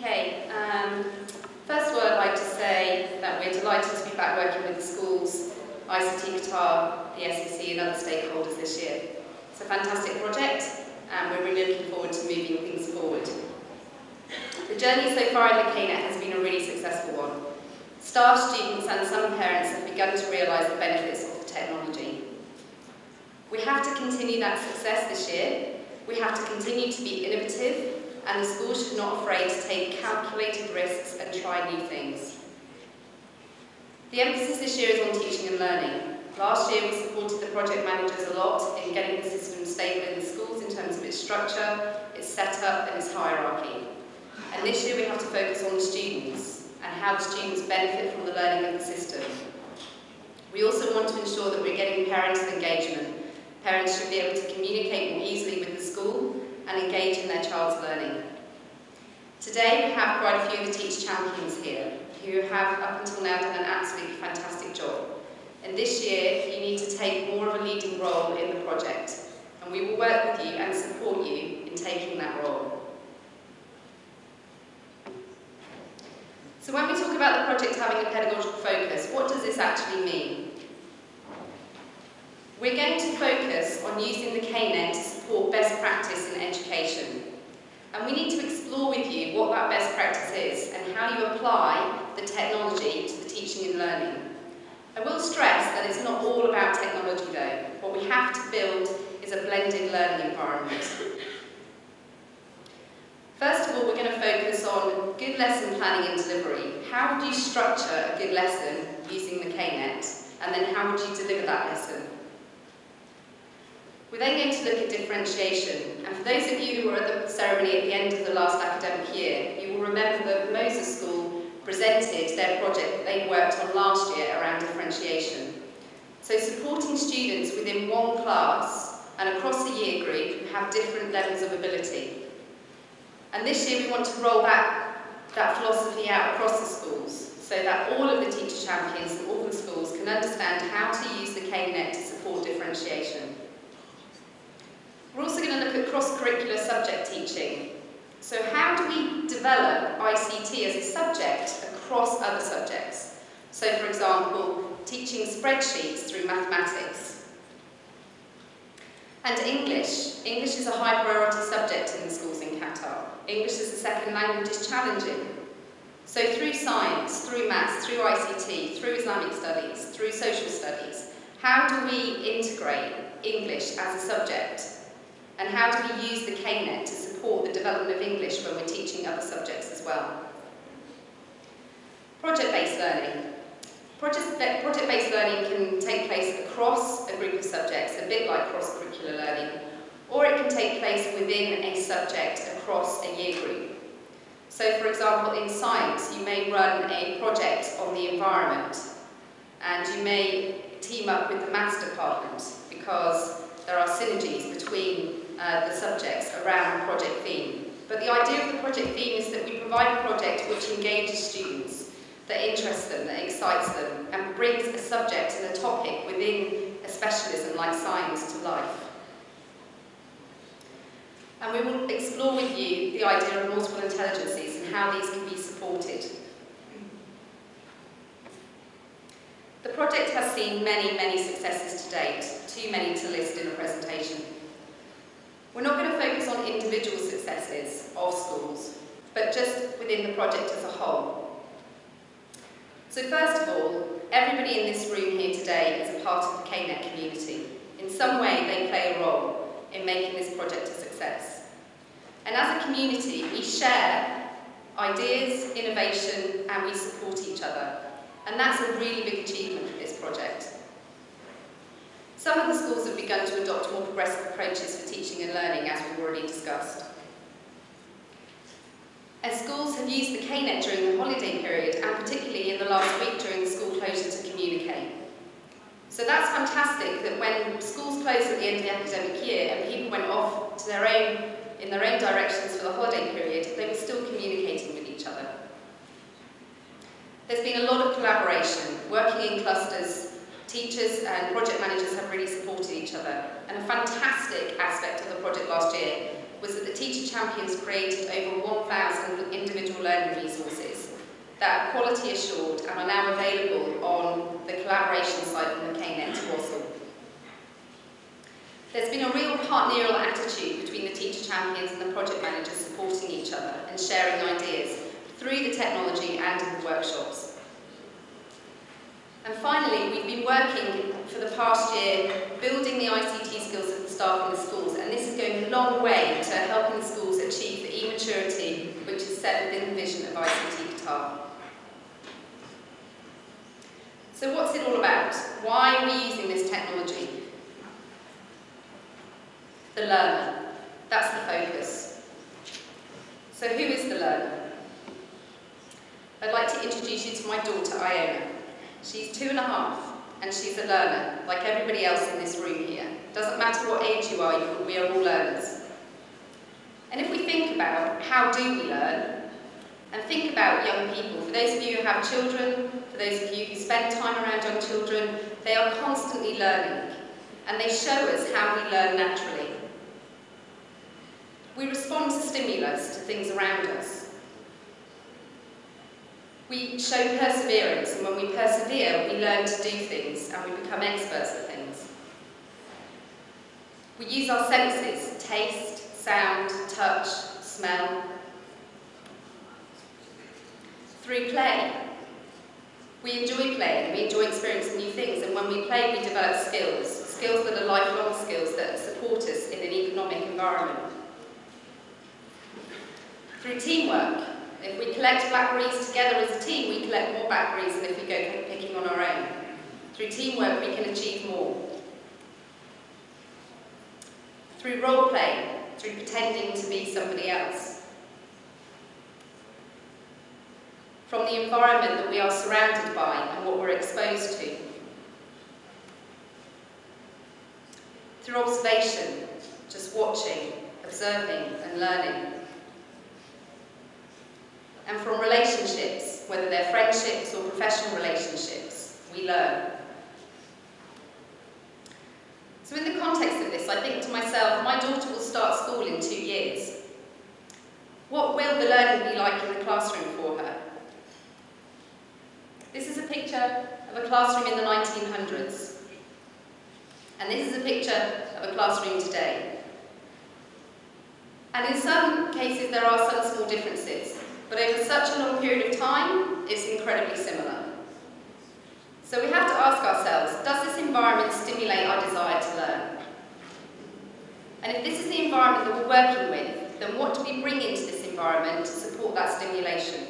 Okay, um, first of all I'd like to say that we're delighted to be back working with the schools, ICT Qatar, the SEC and other stakeholders this year. It's a fantastic project and we're really looking forward to moving things forward. The journey so far in the KNET has been a really successful one. Staff, students and some parents have begun to realise the benefits of the technology. We have to continue that success this year. We have to continue to be innovative and the school should not afraid to take calculated risks and try new things. The emphasis this year is on teaching and learning. Last year we supported the project managers a lot in getting the system stable in the schools in terms of its structure, its setup and its hierarchy. And this year we have to focus on the students and how the students benefit from the learning of the system. We also want to ensure that we're getting parental engagement. Parents should be able to communicate more easily with the school and engage in their child's learning. Today we have quite a few of the Teach Champions here who have up until now done an absolutely fantastic job. And this year you need to take more of a leading role in the project and we will work with you and support you in taking that role. So when we talk about the project having a pedagogical focus, what does this actually mean? We're going to focus on using the KNET to support best practice in education. And we need to explore with you what that best practice is and how you apply the technology to the teaching and learning. I will stress that it's not all about technology though. What we have to build is a blended learning environment. First of all, we're going to focus on good lesson planning and delivery. How would you structure a good lesson using the KNET? And then how would you deliver that lesson? We're then going to look at differentiation, and for those of you who were at the ceremony at the end of the last academic year, you will remember that Moses School presented their project that they worked on last year around differentiation. So supporting students within one class and across the year group who have different levels of ability. And this year we want to roll that, that philosophy out across the schools so that all of the teacher champions and all the schools can understand how to use the KNET to support differentiation. We're also going to look at cross-curricular subject teaching. So how do we develop ICT as a subject across other subjects? So for example, teaching spreadsheets through mathematics. And English. English is a high priority subject in the schools in Qatar. English as a second language is challenging. So through science, through maths, through ICT, through Islamic studies, through social studies, how do we integrate English as a subject and how do we use the KNET to support the development of English when we're teaching other subjects as well? Project-based learning. Project-based learning can take place across a group of subjects, a bit like cross-curricular learning, or it can take place within a subject across a year group. So for example, in science, you may run a project on the environment, and you may team up with the maths department because there are synergies between uh, the subjects around the project theme. But the idea of the project theme is that we provide a project which engages students, that interests them, that excites them, and brings a subject and a topic within a specialism like science to life. And we will explore with you the idea of multiple intelligences and how these can be supported. The project has seen many, many successes to date, too many to list in a presentation. We're not going to focus on individual successes of schools, but just within the project as a whole. So first of all, everybody in this room here today is a part of the KNET community. In some way, they play a role in making this project a success. And as a community, we share ideas, innovation, and we support each other. And that's a really big achievement for this project. Some of the schools have begun to adopt more progressive approaches for teaching and learning, as we've already discussed. And schools have used the KNET during the holiday period, and particularly in the last week during the school closure to communicate. So that's fantastic that when schools closed at the end of the academic year and people went off to their own, in their own directions for the holiday period, they were still communicating with each other. There's been a lot of collaboration, working in clusters Teachers and project managers have really supported each other. And a fantastic aspect of the project last year was that the Teacher Champions created over 1,000 individual learning resources that are quality assured and are now available on the collaboration site on the KNet Twasul. There's been a real partnerial attitude between the teacher champions and the project managers supporting each other and sharing ideas through the technology and in the workshops. And finally, we've been working for the past year building the ICT skills of the staff in the schools, and this is going a long way to helping the schools achieve the e-maturity which is set within the vision of ICT Qatar. So what's it all about? Why are we using this technology? The learner. That's the focus. So who is the learner? I'd like to introduce you to my daughter, Iona. She's two and a half, and she's a learner, like everybody else in this room here. Doesn't matter what age you are, we are all learners. And if we think about how do we learn, and think about young people, for those of you who have children, for those of you who spend time around young children, they are constantly learning, and they show us how we learn naturally. We respond to stimulus, to things around us. We show perseverance, and when we persevere, we learn to do things, and we become experts at things. We use our senses, taste, sound, touch, smell. Through play. We enjoy playing, we enjoy experiencing new things, and when we play, we develop skills, skills that are lifelong skills that support us in an economic environment. Through teamwork. If we collect blackberries together as a team, we collect more blackberries than if we go picking on our own. Through teamwork, we can achieve more. Through role play, through pretending to be somebody else. From the environment that we are surrounded by and what we're exposed to. Through observation, just watching, observing and learning and from relationships, whether they're friendships or professional relationships, we learn. So in the context of this, I think to myself, my daughter will start school in two years. What will the learning be like in the classroom for her? This is a picture of a classroom in the 1900s. And this is a picture of a classroom today. And in some cases, there are some small differences. But over such a long period of time, it's incredibly similar. So we have to ask ourselves, does this environment stimulate our desire to learn? And if this is the environment that we're working with, then what do we bring into this environment to support that stimulation?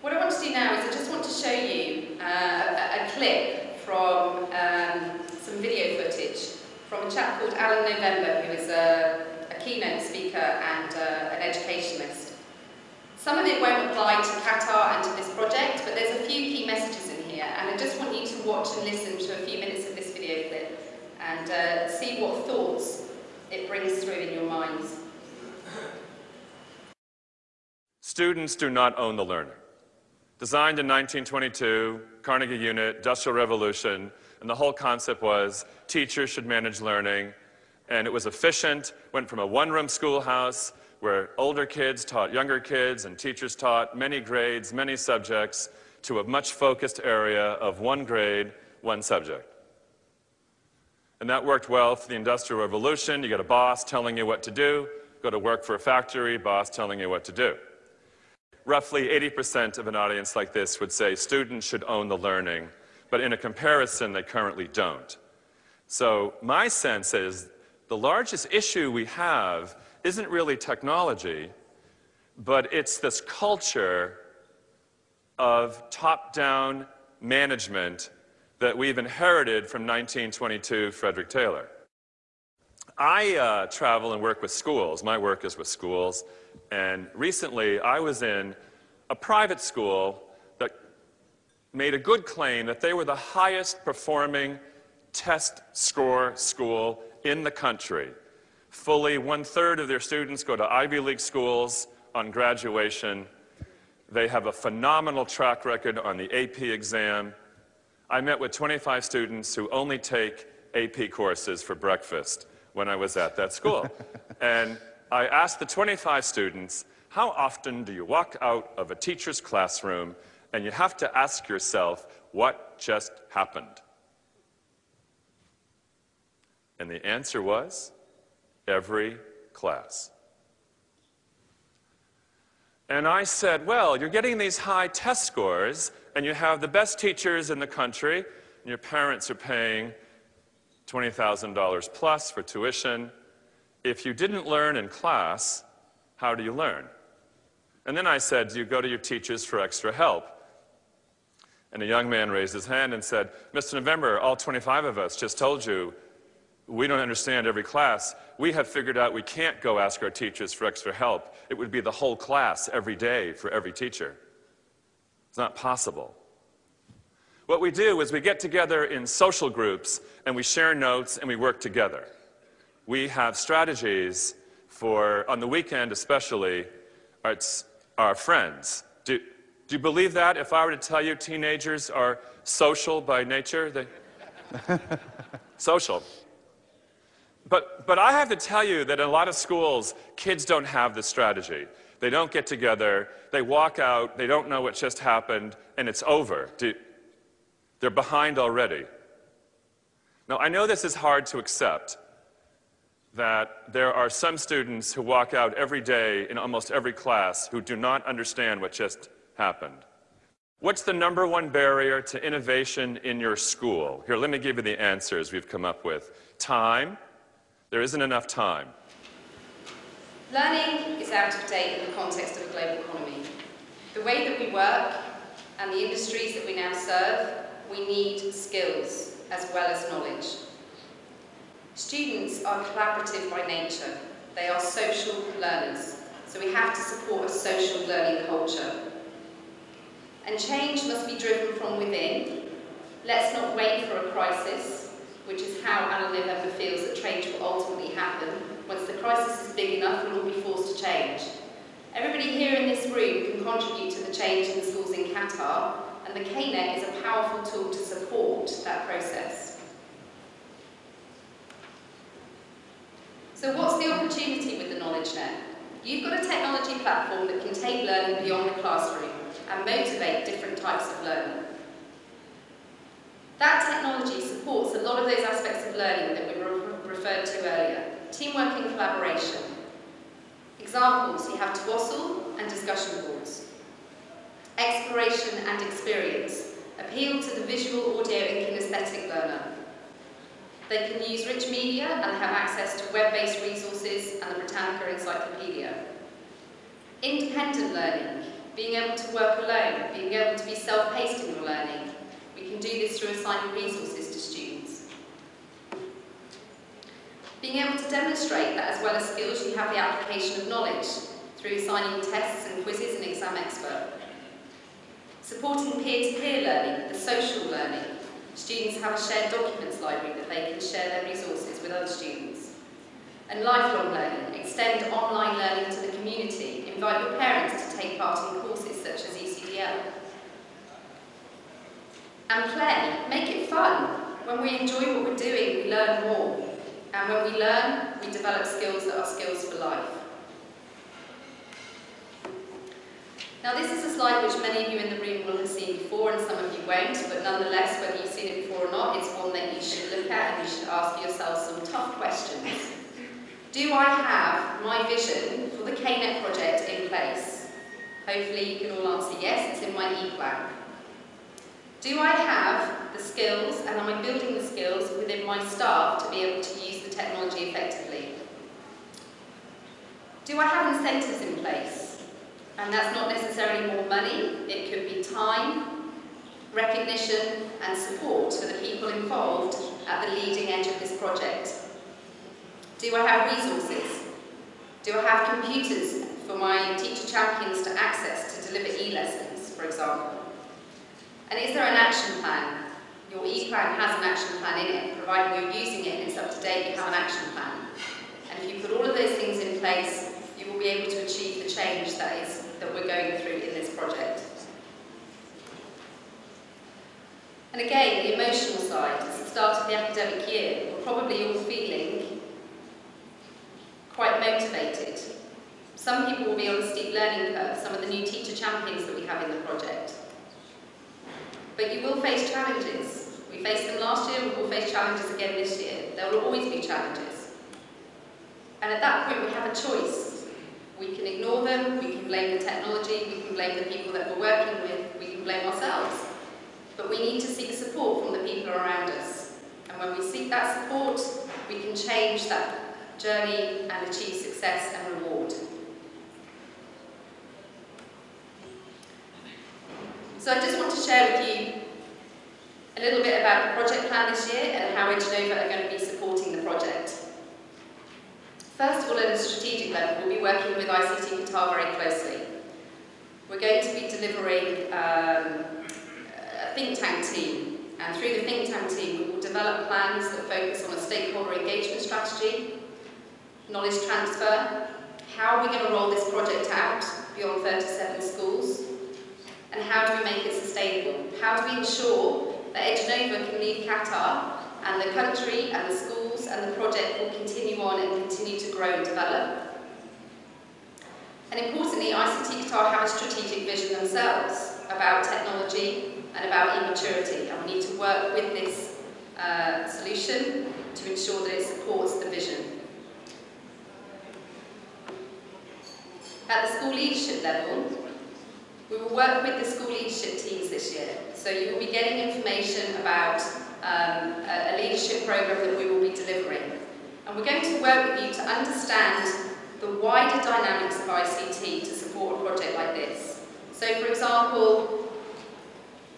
What I want to do now is I just want to show you uh, a, a, clip from um, some video footage from a chap called Alan November, who is a, a keynote speaker and uh, an educationalist. Some of it won't apply to Qatar and to this project, but there's a few key messages in here, and I just want you to watch and listen to a few minutes of this video clip and uh, see what thoughts it brings through in your minds. Students do not own the learner. Designed in 1922, Carnegie Unit, Industrial Revolution, and the whole concept was teachers should manage learning. And it was efficient, went from a one-room schoolhouse where older kids taught younger kids and teachers taught many grades, many subjects, to a much focused area of one grade, one subject. And that worked well for the Industrial Revolution. You get a boss telling you what to do, go to work for a factory, boss telling you what to do. Roughly 80% of an audience like this would say students should own the learning but in a comparison, they currently don't. So my sense is the largest issue we have isn't really technology, but it's this culture of top-down management that we've inherited from 1922 Frederick Taylor. I uh, travel and work with schools. My work is with schools. And recently, I was in a private school that made a good claim that they were the highest performing test score school in the country. Fully one third of their students go to Ivy League schools on graduation, They have a phenomenal track record on the AP exam. I met with 25 students who only take AP courses for breakfast when I was at that school. and I asked the 25 students, how often do you walk out of a teacher's classroom and you have to ask yourself, what just happened? And the answer was, every class. And I said, well, you're getting these high test scores, and you have the best teachers in the country, and your parents are paying $20,000 plus for tuition. If you didn't learn in class, how do you learn? And then I said, do you go to your teachers for extra help? And a young man raised his hand and said, Mr. November, all 25 of us just told you we don't understand every class. We have figured out we can't go ask our teachers for extra help. It would be the whole class every day for every teacher. It's not possible. What we do is we get together in social groups and we share notes and we work together. We have strategies for, on the weekend especially, our, friends. Do, do you believe that if I were to tell you teenagers are social by nature? They, social. But, but I have to tell you that in a lot of schools, kids don't have this strategy. They don't get together, they walk out, they don't know what just happened, and it's over. Do, they're behind already. Now, I know this is hard to accept, that there are some students who walk out every day in almost every class who do not understand what just happened. What's the number one barrier to innovation in your school? Here, let me give you the answers we've come up with. Time, there isn't enough time. Learning is out of date in the context of a global economy. The way that we work and the industries that we now serve, we need skills as well as knowledge. Students are collaborative by nature. They are social learners, so we have to support a social learning culture. And change must be driven from within. Let's not wait for a crisis which is how Alan November feels that change will ultimately happen. Once the crisis is big enough, we'll all be forced to change. Everybody here in this room can contribute to the change in the schools in Qatar, and the KNet is a powerful tool to support that process. So what's the opportunity with the Knowledge Net? You've got a technology platform that can take learning beyond the classroom and motivate different types of learning. That technology supports a lot of those aspects of learning that we re referred to earlier. Teamwork and collaboration. Examples, you have Twasul and discussion boards. Exploration and experience. Appeal to the visual, audio and kinesthetic learner. They can use rich media and have access to web-based resources and the Britannica Encyclopedia. Independent learning, being able to work alone, being able to be self-paced in your learning, can do this through assigning resources to students. Being able to demonstrate that as well as skills, you have the application of knowledge through assigning tests and quizzes and exam expert. Supporting peer-to-peer -peer learning, the social learning. Students have a shared documents library that they can share their resources with other students. And lifelong learning, extend online learning to the community, invite your parents to take part in courses such as ECDL and play. Make it fun. When we enjoy what we're doing, we learn more. And when we learn, we develop skills that are skills for life. Now this is a slide which many of you in the room will have seen before and some of you won't, but nonetheless, whether you've seen it before or not, it's one that you should look at and you should ask yourself some tough questions. Do I have my vision for the KNet project in place? Hopefully you can all answer yes, it's in my e-plan. Do I have the skills and am I building the skills within my staff to be able to use the technology effectively? Do I have incentives in place? And that's not necessarily more money, it could be time, recognition and support for the people involved at the leading edge of this project. Do I have resources? Do I have computers for my teacher champions to access to deliver e-lessons, for example? And is there an action plan? Your e-plan has an action plan in it, providing you're using it and it's up to date, you have an action plan. And if you put all of those things in place, you will be able to achieve the change that is that we're going through in this project. And again, the emotional side, it's the start of the academic year. We're probably all feeling quite motivated. Some people will be on a steep learning curve, some of the new teacher champions that we have in the project. But you will face challenges. We faced them last year, we will face challenges again this year. There will always be challenges. And at that point we have a choice. We can ignore them, we can blame the technology, we can blame the people that we're working with, we can blame ourselves. But we need to seek support from the people around us. And when we seek that support, we can change that journey and achieve success and reward. So I just want to share with you a little bit about the project plan this year and how Edgenova are going to be supporting the project. First of all, at a strategic level, we'll be working with ICT Qatar very closely. We're going to be delivering um, a think tank team, and through the think tank team, we will develop plans that focus on a stakeholder engagement strategy, knowledge transfer, how are we going to roll this project out beyond 37 schools, and how do we make it sustainable? How do we ensure that Edgenova can leave Qatar and the country and the schools and the project will continue on and continue to grow and develop? And importantly, ICT Qatar have a strategic vision themselves about technology and about e-maturity, and we need to work with this uh, solution to ensure that it supports the vision. At the school leadership level, we will work with the school leadership teams this year. So you will be getting information about um, a, a leadership program that we will be delivering. And we're going to work with you to understand the wider dynamics of ICT to support a project like this. So for example,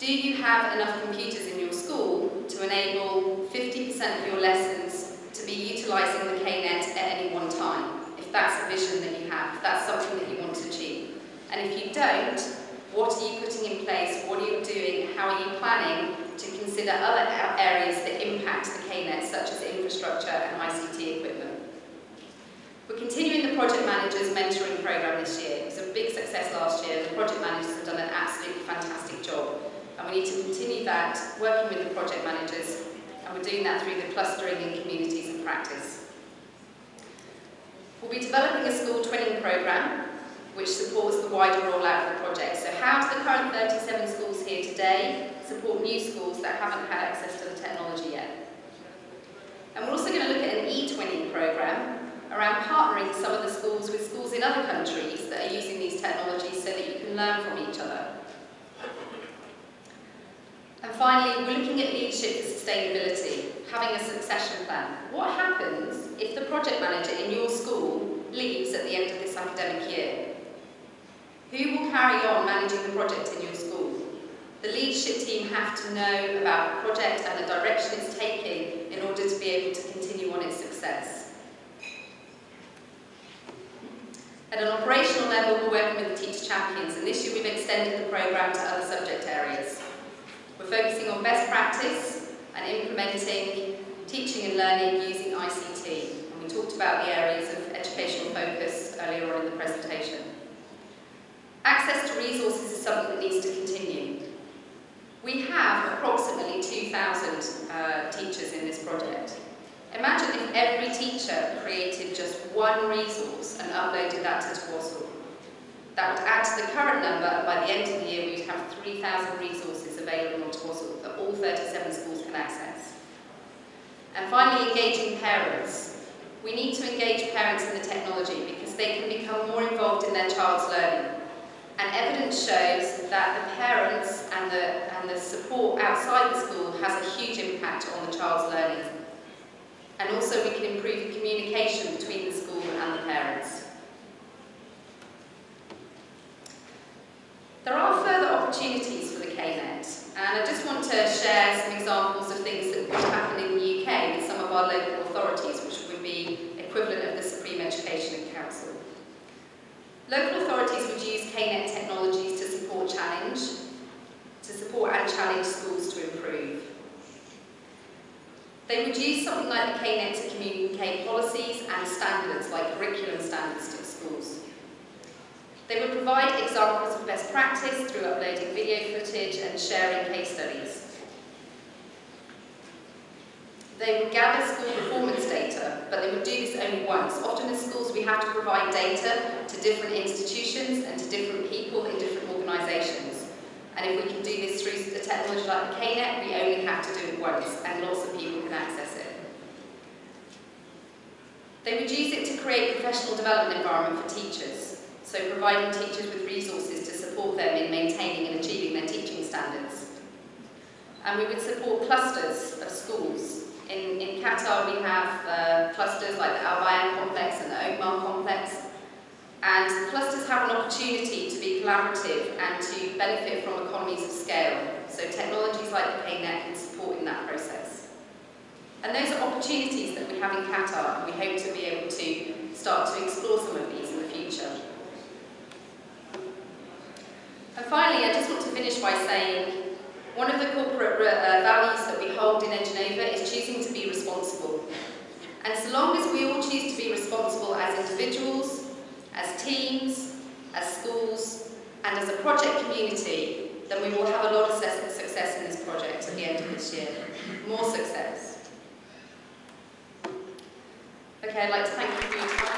do you have enough computers in your school to enable 50% of your lessons to be utilising the KNET at any one time? If that's a vision that you have, if that's something that you want to achieve. And if you don't, what are you putting in place? What are you doing? How are you planning to consider other areas that impact the KNET, such as infrastructure and ICT equipment? We're continuing the Project Managers Mentoring Programme this year. It was a big success last year. The project managers have done an absolutely fantastic job. And we need to continue that, working with the project managers, and we're doing that through the clustering in communities and practice. We'll be developing a school training programme which supports the wider rollout of the project. So how do the current 37 schools here today support new schools that haven't had access to the technology yet? And we're also going to look at an e-twinning programme around partnering some of the schools with schools in other countries that are using these technologies so that you can learn from each other. And finally, we're looking at leadership for sustainability, having a succession plan. What happens if the project manager in your school leaves at the end of this academic year? Who will carry on managing the project in your school? The leadership team have to know about the project and the direction it's taking in order to be able to continue on its success. At an operational level, we're working with the Teacher Champions, and this year we've extended the programme to other subject areas. We're focusing on best practice and implementing teaching and learning using ICT. And we talked about the areas of educational focus earlier on in the presentation. Access to resources is something that needs to continue. We have approximately 2,000 uh, teachers in this project. Imagine if every teacher created just one resource and uploaded that to Twasul. That would add to the current number, and by the end of the year we'd have 3,000 resources available on Twasul that all 37 schools can access. And finally, engaging parents. We need to engage parents in the technology because they can become more involved in their child's learning. And evidence shows that the parents and the, and the support outside the school has a huge impact on the child's learning. And also we can improve communication between the school and the parents. Local authorities would use KNET technologies to support challenge, to support and challenge schools to improve. They would use something like the KNET to communicate policies and standards, like curriculum standards to schools. They would provide examples of best practice through uploading video footage and sharing case studies. They would gather school performance data, but they would do this only once. Often in schools we have to provide data to different institutions and to different people in different organisations. And if we can do this through the technology like the KNet, we only have to do it once, and lots of people can access it. They would use it to create professional development environment for teachers, so providing teachers with resources to support them in maintaining and achieving their teaching standards. And we would support clusters of schools in, in Qatar we have uh, clusters like the Al Bayan complex and the Oakmar complex. And clusters have an opportunity to be collaborative and to benefit from economies of scale. So technologies like the KNet can support in that process. And those are opportunities that we have in Qatar and we hope to be able to start to explore some of these in the future. And finally, I just want to finish by saying one of the corporate uh, values that we hold in Edgenova is choosing to be responsible. And so long as we all choose to be responsible as individuals, as teams, as schools, and as a project community, then we will have a lot of success in this project at the end of this year. More success. Okay, I'd like to thank